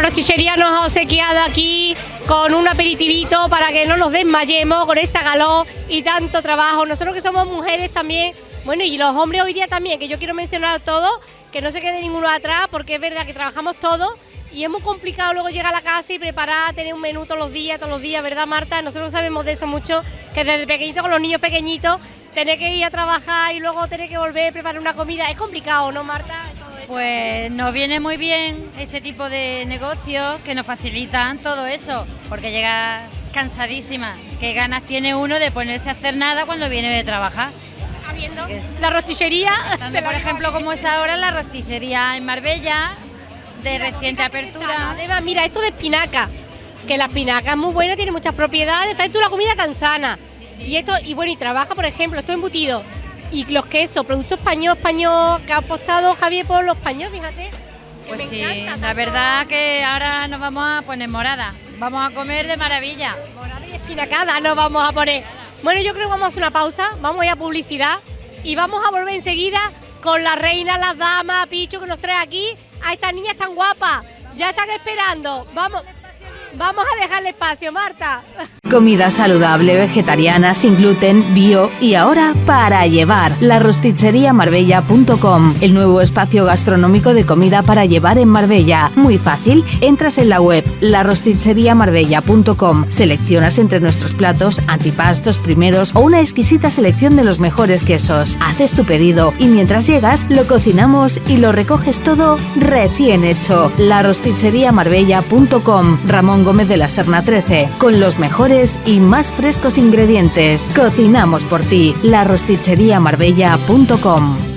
rostichería nos ha obsequiado aquí con un aperitivito para que no nos desmayemos con esta calor y tanto trabajo. Nosotros que somos mujeres también, bueno, y los hombres hoy día también, que yo quiero mencionar a todos, que no se quede ninguno atrás, porque es verdad que trabajamos todos y es muy complicado luego llegar a la casa y preparar, tener un menú todos los días, todos los días, ¿verdad, Marta? Nosotros sabemos de eso mucho, que desde pequeñito con los niños pequeñitos, tener que ir a trabajar y luego tener que volver a preparar una comida, es complicado, ¿no, Marta? Pues nos viene muy bien este tipo de negocios que nos facilitan todo eso, porque llega cansadísima. ¿Qué ganas tiene uno de ponerse a hacer nada cuando viene de trabajar? Viendo la rosticería. por ejemplo, como es ahora la rosticería en Marbella, de reciente apertura. Además, mira, esto de espinaca, que la espinaca es muy buena, tiene muchas propiedades, tú la comida tan sana. Y esto, y bueno, y trabaja, por ejemplo, esto embutido. Y los quesos, producto español, español, que ha apostado Javier por los españoles, fíjate. Pues sí, la verdad que ahora nos vamos a poner morada. Vamos a comer de maravilla. Morada y espinacada nos vamos a poner. Bueno, yo creo que vamos a hacer una pausa, vamos a ir a publicidad y vamos a volver enseguida con la reina, las damas, Picho, que nos trae aquí a estas niñas tan guapas. Ya están esperando. Vamos. Vamos a dejarle espacio, Marta. Comida saludable, vegetariana, sin gluten, bio y ahora para llevar. La Marbella.com, el nuevo espacio gastronómico de comida para llevar en Marbella. Muy fácil, entras en la web Marbella.com, seleccionas entre nuestros platos antipastos primeros o una exquisita selección de los mejores quesos. Haces tu pedido y mientras llegas lo cocinamos y lo recoges todo recién hecho. La Marbella.com, Ramón Gómez de la Serna 13, con los mejores y más frescos ingredientes. Cocinamos por ti, la Marbella.com